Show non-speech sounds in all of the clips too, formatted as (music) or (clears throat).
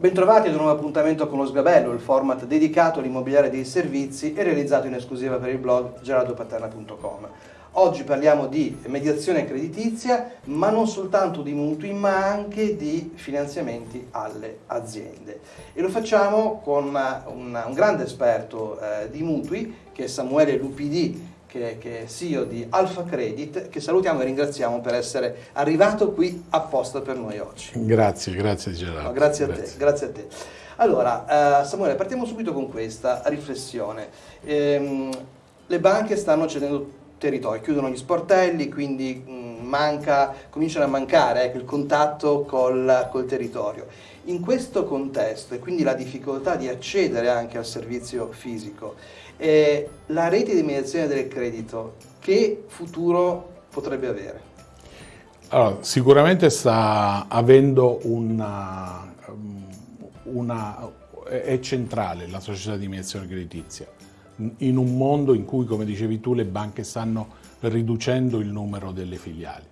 Bentrovati ad un nuovo appuntamento con lo Sgabello, il format dedicato all'immobiliare dei servizi e realizzato in esclusiva per il blog gerardopaterna.com. Oggi parliamo di mediazione creditizia, ma non soltanto di mutui, ma anche di finanziamenti alle aziende. E lo facciamo con una, un grande esperto eh, di mutui, che è Samuele Lupidi, che, che, è CEO di Alfa Credit, che salutiamo e ringraziamo per essere arrivato qui apposta per noi oggi. Grazie, grazie Gerardo. No, grazie, grazie, a te, grazie a te. Allora, uh, Samuele, partiamo subito con questa riflessione. Ehm, le banche stanno cedendo territorio, chiudono gli sportelli, quindi mh, mm, manca, cominciano a mancare ecco, il contatto col, col territorio. In questo contesto, e quindi la difficoltà di accedere anche al servizio fisico, eh, la rete di mediazione del credito, che futuro potrebbe avere? Allora, sicuramente sta avendo una, una, è centrale la società di mediazione creditizia in un mondo in cui, come dicevi tu, le banche stanno riducendo il numero delle filiali.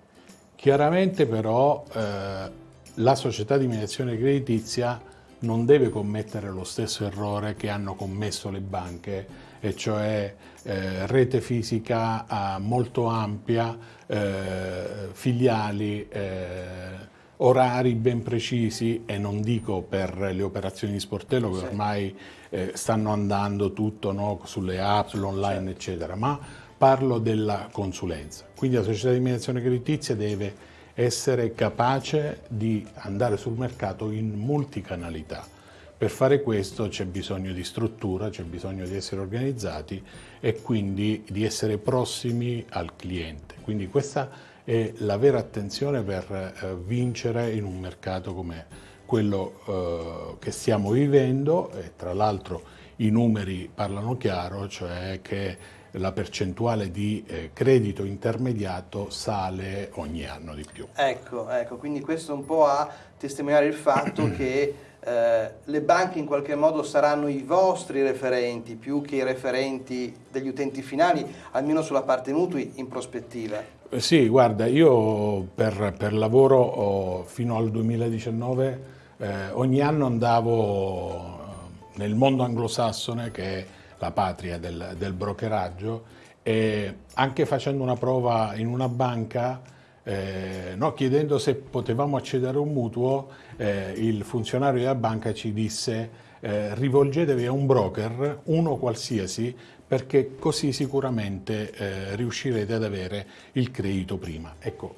Chiaramente però eh, la società di mediazione creditizia non deve commettere lo stesso errore che hanno commesso le banche e cioè eh, rete fisica eh, molto ampia, eh, filiali, eh, orari ben precisi e non dico per le operazioni di sportello che ormai eh, stanno andando tutto no, sulle app, sull'online eccetera, ma parlo della consulenza. Quindi la società di mediazione creditizia deve essere capace di andare sul mercato in multicanalità per fare questo c'è bisogno di struttura, c'è bisogno di essere organizzati e quindi di essere prossimi al cliente. Quindi questa è la vera attenzione per eh, vincere in un mercato come quello eh, che stiamo vivendo e tra l'altro i numeri parlano chiaro, cioè che la percentuale di eh, credito intermediato sale ogni anno di più. Ecco, ecco, quindi questo un po' a testimoniare il fatto (clears throat) che eh, le banche in qualche modo saranno i vostri referenti più che i referenti degli utenti finali, almeno sulla parte mutui in prospettiva? Eh, sì, guarda, io per, per lavoro fino al 2019 eh, ogni anno andavo eh, nel mondo anglosassone, che è la patria del, del brokeraggio, e anche facendo una prova in una banca eh, no, chiedendo se potevamo accedere a un mutuo, eh, il funzionario della banca ci disse eh, rivolgetevi a un broker, uno qualsiasi, perché così sicuramente eh, riuscirete ad avere il credito prima. Ecco,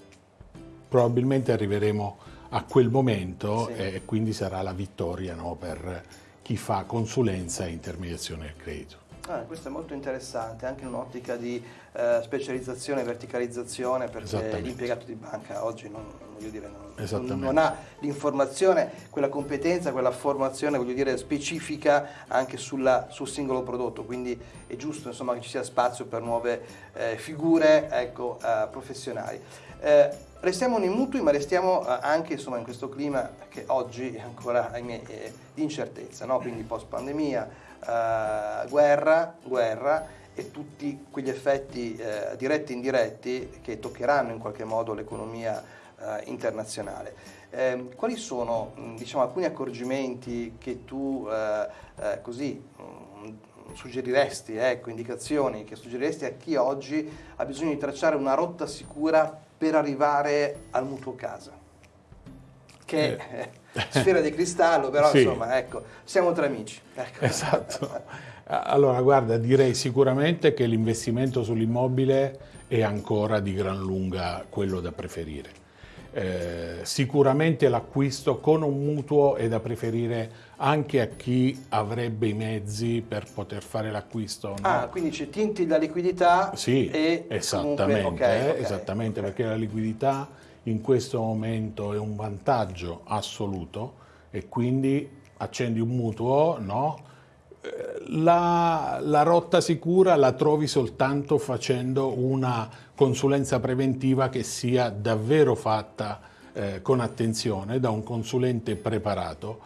probabilmente arriveremo a quel momento sì. e quindi sarà la vittoria no, per chi fa consulenza e intermediazione del credito. Ah, questo è molto interessante, anche in un'ottica di eh, specializzazione e verticalizzazione, perché l'impiegato di banca oggi non, dire, non, non ha l'informazione, quella competenza, quella formazione dire, specifica anche sulla, sul singolo prodotto, quindi è giusto insomma, che ci sia spazio per nuove eh, figure ecco, eh, professionali. Restiamo nei mutui, ma restiamo eh, anche insomma, in questo clima che oggi è ancora ahimè, di incertezza, no? quindi post pandemia, eh, guerra, guerra e tutti quegli effetti eh, diretti e indiretti che toccheranno in qualche modo l'economia eh, internazionale. Eh, quali sono diciamo, alcuni accorgimenti che tu eh, eh, così suggeriresti, ecco, indicazioni che suggeriresti a chi oggi ha bisogno di tracciare una rotta sicura per arrivare al mutuo casa? Che è sfera di cristallo, però (laughs) sì. insomma, ecco, siamo tra amici. Ecco. Esatto. Allora, guarda, direi sicuramente che l'investimento sull'immobile è ancora di gran lunga quello da preferire. Eh, sicuramente l'acquisto con un mutuo è da preferire anche a chi avrebbe i mezzi per poter fare l'acquisto. No? Ah, quindi ci tinti la liquidità sì, e esattamente, comunque, okay, okay, esattamente okay. perché la liquidità in questo momento è un vantaggio assoluto e quindi accendi un mutuo, no? La, la, rotta sicura la trovi soltanto facendo una consulenza preventiva che sia davvero fatta eh, con attenzione da un consulente preparato.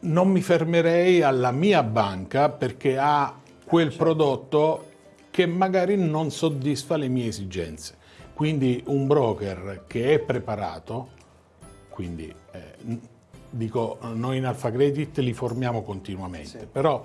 Non mi fermerei alla mia banca perché ha quel prodotto che magari non soddisfa le mie esigenze. Quindi un broker che è preparato, quindi eh, dico, noi in Alfa Credit li formiamo continuamente, sì. però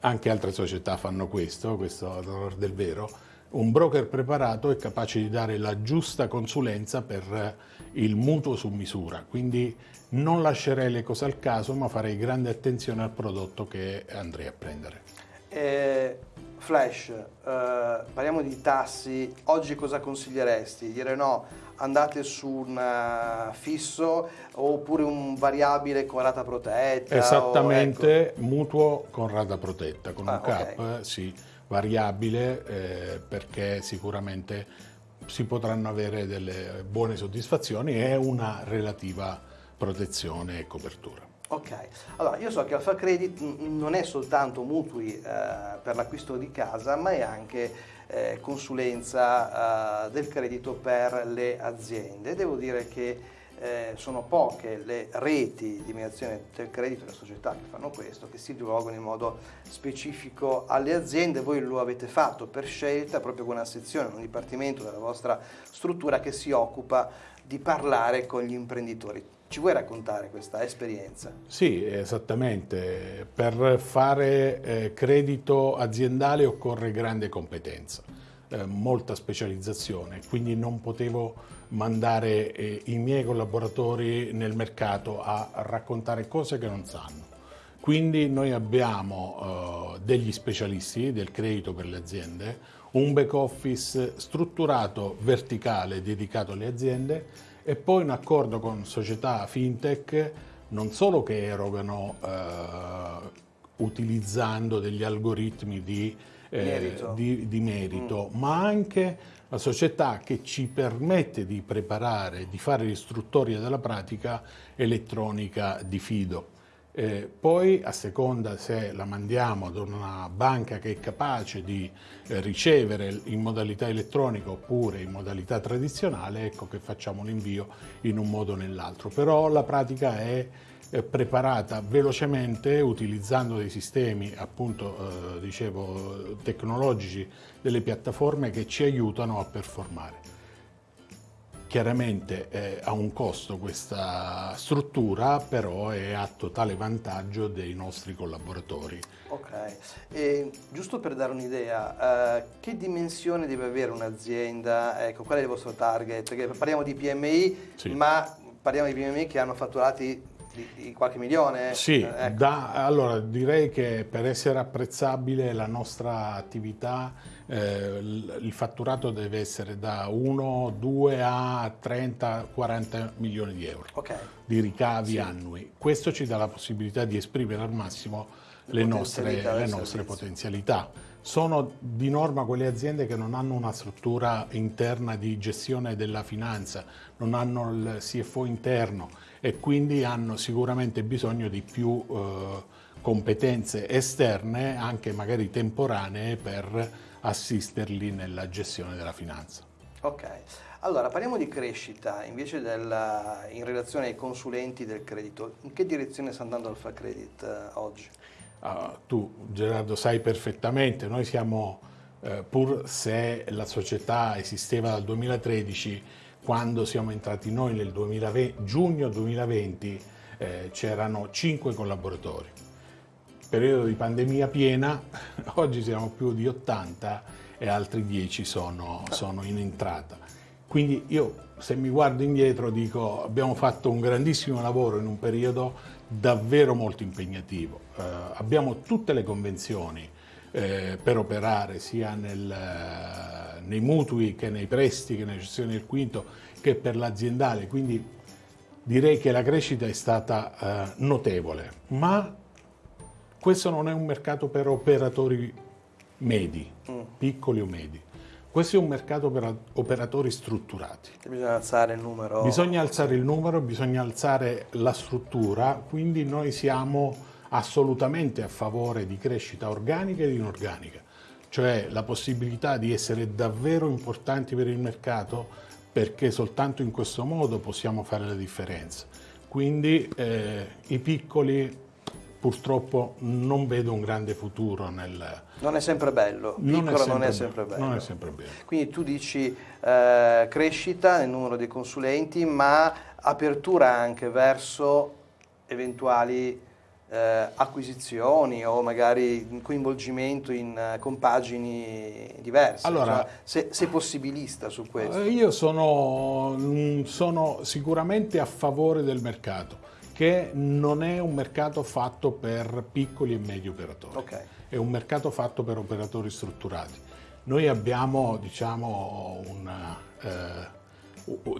anche altre società fanno questo, questo è del vero, un broker preparato è capace di dare la giusta consulenza per il mutuo su misura, quindi non lascerei le cose al caso, ma farei grande attenzione al prodotto che andrei a prendere. Eh, flash, eh, parliamo di tassi, oggi cosa consiglieresti? Dire no, andate su un uh, fisso oppure un variabile con rata protetta? Esattamente, o, ecco. mutuo con rata protetta, con ah, un cap, okay. sì, variabile eh, perché sicuramente si potranno avere delle buone soddisfazioni e una relativa protezione e copertura. Ok, allora io so che Alfa Credit non è soltanto mutui eh, per l'acquisto di casa, ma è anche eh, consulenza eh, del credito per le aziende. Devo dire che eh, sono poche le reti di mediazione del credito, le società che fanno questo, che si rivolgono in modo specifico alle aziende. Voi lo avete fatto per scelta, proprio con una sezione, un dipartimento della vostra struttura che si occupa di parlare con gli imprenditori. Ci vuoi raccontare questa esperienza? Sì, esattamente. Per fare eh, credito aziendale occorre grande competenza, eh, molta specializzazione, quindi non potevo mandare eh, i miei collaboratori nel mercato a raccontare cose che non sanno. Quindi noi abbiamo eh, degli specialisti del credito per le aziende, un back office strutturato verticale dedicato alle aziende e poi un accordo con società fintech non solo che erogano eh, utilizzando degli algoritmi di eh, merito, di, di merito mm. ma anche la società che ci permette di preparare, di fare l'istruttoria della pratica elettronica di fido. Eh, poi a seconda se la mandiamo ad una banca che è capace di eh, ricevere in modalità elettronica oppure in modalità tradizionale, ecco che facciamo l'invio in un modo o nell'altro. Però la pratica è eh, preparata velocemente utilizzando dei sistemi appunto eh, dicevo tecnologici delle piattaforme che ci aiutano a performare. Chiaramente eh, ha un costo questa struttura, però è a totale vantaggio dei nostri collaboratori. Ok, e, giusto per dare un'idea, eh, che dimensione deve avere un'azienda? Ecco, qual è il vostro target? Perché parliamo di PMI, sì. ma parliamo di PMI che hanno fatturati di, di qualche milione? Sì, eh, ecco. da, allora direi che per essere apprezzabile la nostra attività eh, il fatturato deve essere da 1, 2 a 30, 40 milioni di euro okay. di ricavi sì. annui. Questo ci dà la possibilità di esprimere al massimo le, le nostre, le nostre potenzialità. Sono di norma quelle aziende che non hanno una struttura interna di gestione della finanza, non hanno il CFO interno e quindi hanno sicuramente bisogno di più eh, competenze esterne, anche magari temporanee, per assisterli nella gestione della finanza. Ok, allora parliamo di crescita invece della, in relazione ai consulenti del credito. In che direzione sta andando Alfa Credit uh, oggi? Uh, tu Gerardo sai perfettamente, noi siamo, uh, pur se la società esisteva dal 2013, quando siamo entrati noi nel 2020, giugno 2020 eh, c'erano 5 collaboratori. Periodo di pandemia piena, (laughs) oggi siamo più di 80 e altri 10 sono, sono in entrata. Quindi io se mi guardo indietro dico abbiamo fatto un grandissimo lavoro in un periodo davvero molto impegnativo. Eh, abbiamo tutte le convenzioni eh, per operare sia nel, nei mutui che nei prestiti, che nelle cessioni del quinto, che per l'aziendale. Quindi direi che la crescita è stata eh, notevole, ma questo non è un mercato per operatori medi, mm. piccoli o medi. Questo è un mercato per operatori strutturati. Bisogna alzare il numero. Bisogna alzare il numero, bisogna alzare la struttura, quindi noi siamo assolutamente a favore di crescita organica ed inorganica, cioè la possibilità di essere davvero importanti per il mercato perché soltanto in questo modo possiamo fare la differenza. Quindi eh, i piccoli purtroppo non vedo un grande futuro nel... Non è sempre bello, piccolo non è sempre, non è sempre bello. Non è sempre bello. Quindi tu dici eh, crescita nel numero dei consulenti, ma apertura anche verso eventuali eh, acquisizioni o magari coinvolgimento in eh, compagini diverse? Allora, cioè, se, sei possibilista su questo? Eh, io sono, mm, sono sicuramente a favore del mercato che non è un mercato fatto per piccoli e medi operatori, okay. è un mercato fatto per operatori strutturati. Noi abbiamo diciamo, una, eh,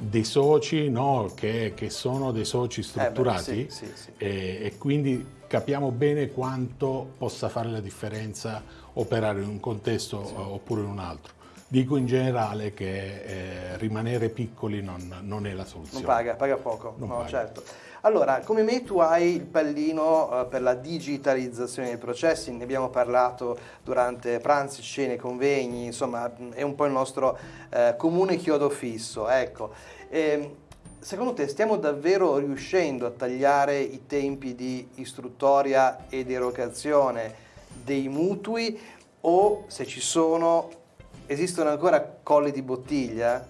dei soci no, che, che, sono dei soci strutturati eh beh, sì, sì, sì. E, e, quindi capiamo bene quanto possa fare la differenza operare in un contesto oppure in un altro. Dico in generale che eh, rimanere piccoli non, non, è la soluzione. Non paga, paga poco, non no, paga. certo. Allora, come me tu hai il pallino eh, per la digitalizzazione dei processi, ne abbiamo parlato durante pranzi, cene, convegni, insomma è un po' il nostro eh, comune chiodo fisso. Ecco. E, ehm, secondo te stiamo davvero riuscendo a tagliare i tempi di istruttoria ed erogazione dei mutui o se ci sono, esistono ancora colli di bottiglia?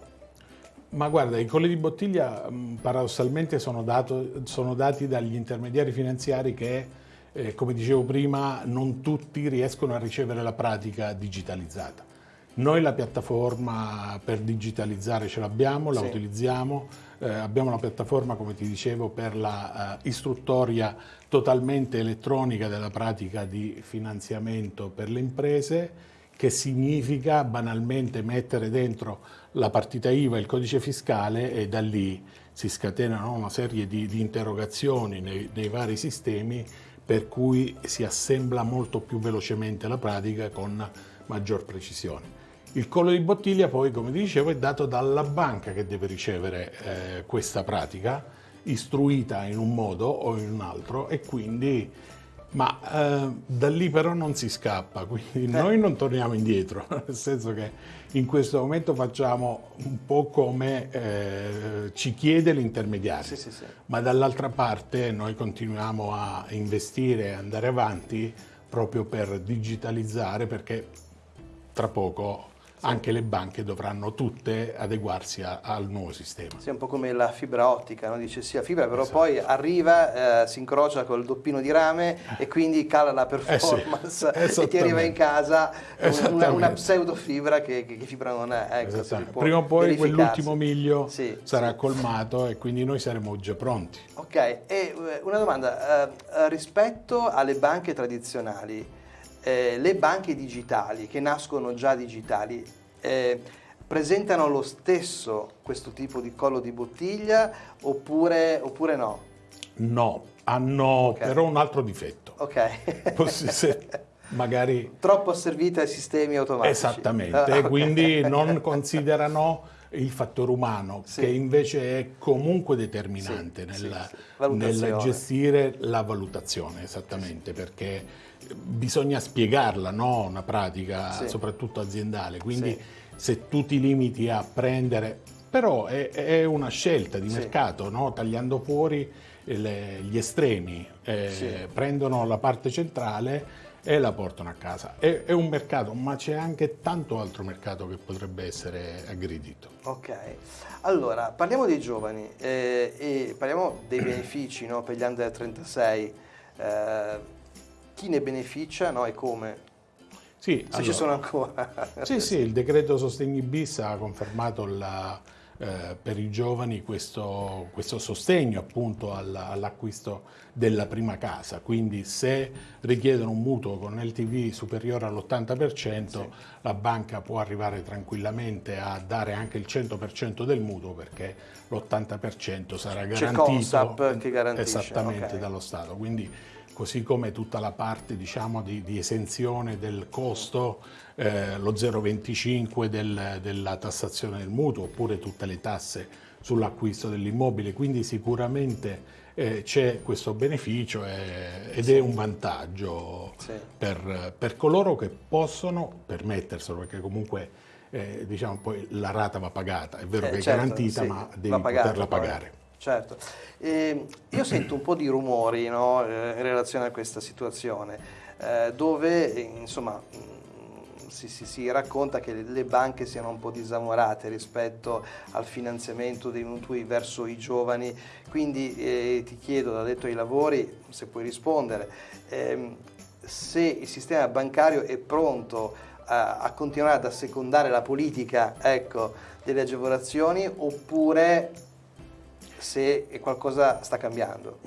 Ma guarda, i colli di bottiglia paradossalmente sono, dato, sono dati dagli intermediari finanziari che, eh, come dicevo prima, non tutti riescono a ricevere la pratica digitalizzata. Noi la piattaforma per digitalizzare ce l'abbiamo, la sì. utilizziamo, eh, abbiamo una piattaforma, come ti dicevo, per la uh, istruttoria totalmente elettronica della pratica di finanziamento per le imprese, che significa banalmente mettere dentro la partita IVA e il codice fiscale e da lì si scatenano una serie di, di interrogazioni nei, nei, vari sistemi per cui si assembla molto più velocemente la pratica con maggior precisione. Il collo di bottiglia poi, come dicevo, è dato dalla banca che deve ricevere eh, questa pratica, istruita in un modo o in un altro e quindi ma eh, da lì però non si scappa, quindi eh. noi non torniamo indietro, (laughs) nel senso che in questo momento facciamo un po' come eh, ci chiede l'intermediario, sì, sì, sì. ma dall'altra parte noi continuiamo a investire e andare avanti proprio per digitalizzare perché tra poco anche le banche dovranno tutte adeguarsi a, al nuovo sistema. Sì, un po' come la fibra ottica, no? dice sia fibra, però esatto. poi arriva, eh, si incrocia col doppino di rame (laughs) e quindi cala la performance eh sì, e ti arriva in casa una, una pseudo fibra che, che, fibra non è. Ecco, Prima o poi quell'ultimo miglio sì, sarà sì. colmato e quindi noi saremo già pronti. Ok, e eh, una domanda, eh, rispetto alle banche tradizionali, eh, le banche digitali, che nascono già digitali, eh, presentano lo stesso questo tipo di collo di bottiglia oppure, oppure no? No, hanno okay. però un altro difetto. Ok. (laughs) se, magari... Troppo asservite ai sistemi automatici. Esattamente, ah, okay. quindi (laughs) non considerano il fattore umano, sì. che invece è comunque determinante sì, nel, sì, nel, gestire la valutazione, esattamente, perché bisogna spiegarla, no? una pratica soprattutto aziendale, quindi se tu ti limiti a prendere, però è, è una scelta di mercato, no? tagliando fuori le, gli estremi, eh, prendono la parte centrale e la portano a casa. È, è un mercato, ma c'è anche tanto altro mercato che potrebbe essere aggredito. Ok, allora parliamo dei giovani eh, e parliamo dei benefici no, per gli under 36. Eh, chi ne beneficia no, e come? Sì, se allora, ci sono ancora. sì, sì, il decreto Sostegni bis ha confermato la, eh, per i giovani questo, questo sostegno appunto all'acquisto della prima casa, quindi se richiedono un mutuo con LTV superiore all'80% sì. la banca può arrivare tranquillamente a dare anche il 100% del mutuo perché l'80% sarà garantito che garantisce. esattamente okay. dallo Stato. Quindi così come tutta la parte diciamo, di, di, esenzione del costo, eh, lo 0,25 del, della tassazione del mutuo, oppure tutte le tasse sull'acquisto dell'immobile, quindi sicuramente eh, c'è questo beneficio eh, ed è un vantaggio sì. per, per, coloro che possono permetterselo, perché comunque eh, diciamo, poi la rata va pagata, è vero eh, che certo, è garantita sì, ma devi poterla pagare. Certo, eh, io sento un po' di rumori no, eh, in relazione a questa situazione, eh, dove insomma si, si, si, racconta che le banche siano un po' disamorate rispetto al finanziamento dei mutui verso i giovani, quindi eh, ti chiedo, da detto ai lavori, se puoi rispondere, ehm, se il sistema bancario è pronto a, a continuare ad assecondare la politica ecco, delle agevolazioni oppure se qualcosa sta cambiando.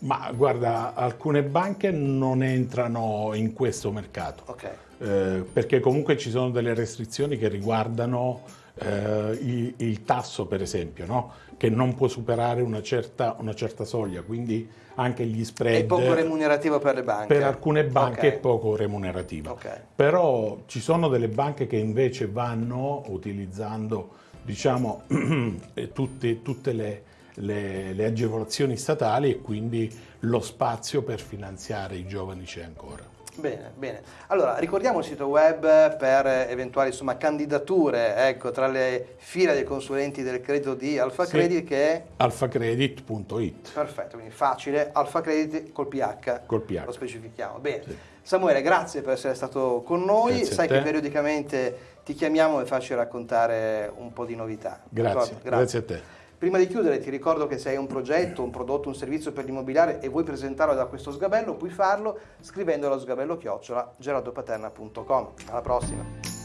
Ma guarda, alcune banche non entrano in questo mercato, okay. eh, perché comunque ci sono delle restrizioni che riguardano eh, il, il, tasso, per esempio, no? che non può superare una certa, una certa, soglia, quindi anche gli spread... È poco remunerativo per le banche? Per alcune banche okay. è poco remunerativo, okay. però ci sono delle banche che invece vanno utilizzando diciamo, (clears throat) tutte, tutte le le, le agevolazioni statali e quindi lo spazio per finanziare i giovani c'è ancora. Bene, bene. Allora, ricordiamo il sito web per eventuali insomma, candidature ecco, tra le file dei consulenti del credito di Alfa Credit sì, che è... alfacredit.it Perfetto, quindi facile, Alfa Credit col PH. Col PH. Lo specifichiamo. Bene. Sì. Samuele, grazie per essere stato con noi. Grazie Sai che periodicamente ti chiamiamo e facci raccontare un po' di novità. Grazie, grazie. grazie a te. Prima di chiudere ti ricordo che se hai un progetto, un prodotto, un servizio per l'immobiliare e vuoi presentarlo da questo sgabello, puoi farlo scrivendo allo sgabello chiocciola. Alla prossima!